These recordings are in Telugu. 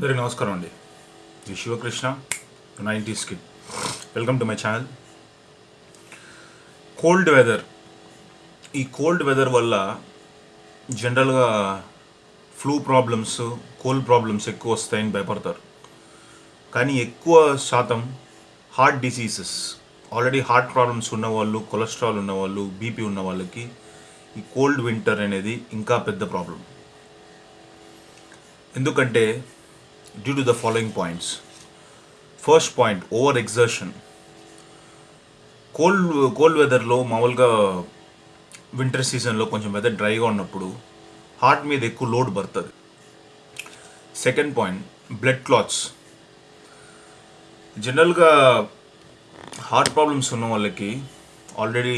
అందరికీ నమస్కారం అండి. ఇది Sivakrishna nineties kid welcome to my channel cold weather ఈ కోల్డ్ వెదర్ వల్ల జనరల్గా ఫ్లూ ప్రాబ్లమ్స్ కోల్డ్ ప్రాబ్లమ్స్ ఎక్కువ వస్తాయని భయపడతారు. కానీ ఎక్కువ శాతం heart diseases already heart problems ఉన్నవాళ్ళు కొలెస్ట్రాల్ ఉన్నవాళ్ళు బీపీ ఉన్న వాళ్ళకి ఈ కోల్డ్ వింటర్ అనేది ఇంకా పెద్ద ప్రాబ్లం ఎందుకంటే due to the following points first point over exertion cold cold వెదర్లో మామూలుగా వింటర్ సీజన్లో కొంచెం వెదర్ డ్రైగా ఉన్నప్పుడు హార్ట్ మీద ఎక్కువ లోడ్ పడుతుంది సెకండ్ పాయింట్ బ్లడ్ క్లాత్స్ జనరల్గా హార్ట్ ప్రాబ్లమ్స్ ఉన్న వాళ్ళకి ఆల్రెడీ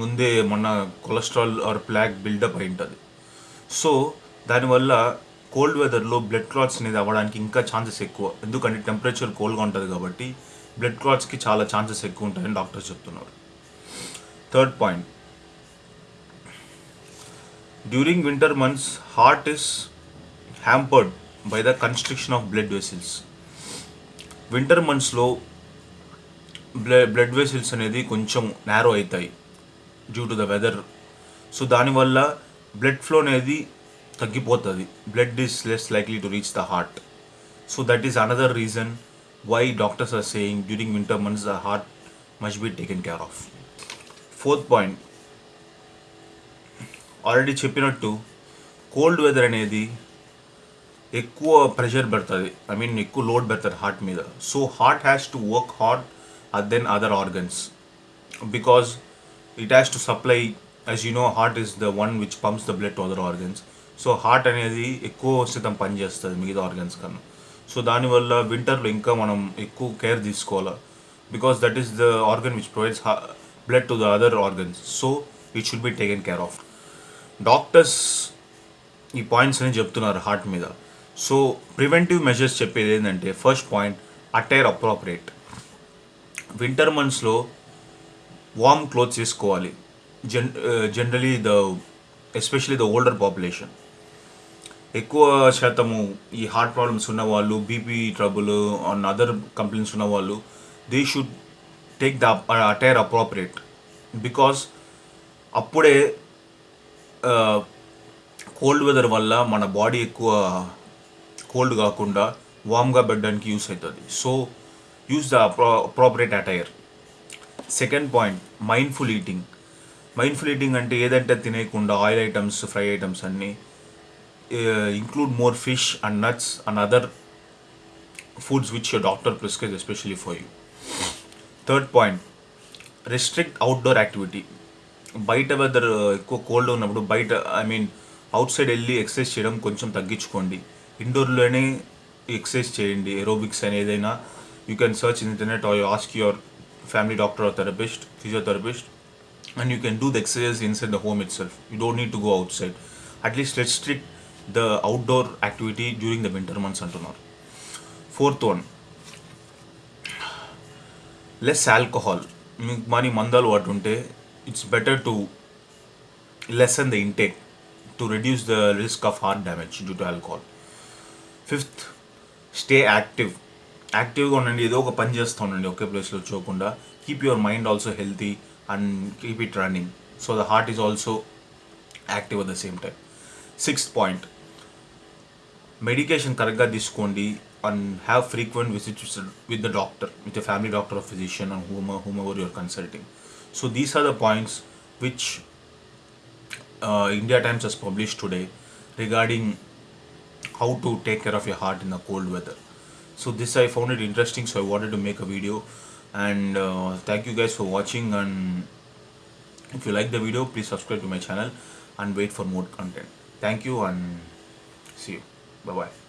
ముందే మొన్న కొలెస్ట్రాల్ ఆర్ ప్లాక్ బిల్డప్ అయి ఉంటుంది. సో దానివల్ల కోల్డ్ వెదర్లో బ్లడ్ క్లాట్స్ అనేది అవ్వడానికి ఇంకా ఛాన్సెస్ ఎక్కువ. ఎందుకంటే టెంపరేచర్ కోల్డ్గా ఉంటుంది కాబట్టి బ్లడ్ క్లాట్స్కి చాలా ఛాన్సెస్ ఎక్కువ ఉంటాయని డాక్టర్స్ చెప్తున్నారు. Third point. During winter months heart is hampered by the constriction of blood vessels. Winter మంత్స్లో బ్లడ్ బ్లడ్ వెసిల్స్ అనేది కొంచెం నేరో అవుతాయి due to the weather. So దానివల్ల బ్లడ్ ఫ్లో అనేది తగ్గిపోతుంది blood is less likely to reach the heart so that is another reason why doctors are saying during winter months the heart must be taken care of fourth point already చెప్పినట్టు కోల్డ్ వెదర్ అనేది ఎక్కువ ప్రెషర్ పెడుతుంది. ఐ మీన్ ఎక్కువ లోడ్ పెడుతుంది హార్ట్ మీద. So heart has to work hard then other organs because it has to supply as you know heart is the one which pumps the blood to other organs so heart అనేది ఎక్కువ శాతం పనిచేస్తుంది మిగతా ఆర్గన్స్ కన్నా. సో దానివల్ల వింటర్లో ఇంకా మనం ఎక్కువ కేర్ తీసుకోవాలి? Because that is the organ which provides blood to the other organs. So it should be taken care of. Doctors ఈ పాయింట్స్ అని చెప్తున్నారు హార్ట్ మీద. సో ప్రివెంటివ్ మెజర్స్ చెప్పేది ఏంటంటే first point attire appropriate. Winter మంత్స్లో వార్మ్ క్లోత్స్ వేసుకోవాలి gen generally the especially the older population. ఎక్కువ శాతము ఈ హార్ట్ ప్రాబ్లమ్స్ ఉన్న వాళ్ళు BP trouble and other complaints ఉన్న వాళ్ళు they should take the attire appropriate because అప్పుడే కోల్డ్ వెదర్ వల్ల మన బాడీ ఎక్కువ కోల్డ్ కాకుండా వామ్గా పెట్టడానికి యూస్ అవుతుంది so use the appropriate attire second point mindful eating mindful eating అంటే ఏదంటే తినేయకుండా ఆయిల్ ఐటమ్స్ ఫ్రై ఐటమ్స్ అన్నీ Include more fish and nuts and other foods which your doctor prescribes especially for you third point restrict outdoor activity బయట వెదర్ ఎక్కువ కోల్డ్ ఉన్నప్పుడు బయట ఐ మీన్ అవుట్ సైడ్ వెళ్ళి ఎక్సర్సైజ్ చేయడం కొంచెం తగ్గించుకోండి ఇండోర్లోనే ఎక్సర్సైజ్ చేయండి ఏరోబిక్స్ అని ఏదైనా you can search in internet or you ask your family doctor or therapist, physiotherapist, and you can do the exercise inside the home itself. You don't need to go outside. At least restrict the outdoor activity during the winter months అంటున్నారు. Fourth one. Less alcohol. మీకు మనీ మందాలు వాటి ఉంటే it's better to lessen the intake to reduce the risk of heart damage due to alcohol fifth stay active యాక్టివ్గా ఉండండి ఏదో ఒక పని చేస్తూ ఉండండి ఒకే ప్లేస్లో చూడకుండా. Keep your mind also healthy and keep it running so the heart is also active at the same time sixth point medication కరెక్ట్గా తీసుకోండి and have frequent visits with the doctor with the family doctor of physician and whom whomever your consulting so these are the points which India Times has published today regarding how to take care of your heart in the cold weather so this i found it interesting so i wanted to make a video and uh, thank you guys for watching and if you like the video please subscribe to my channel and wait for more content thank you and see you Bye-bye.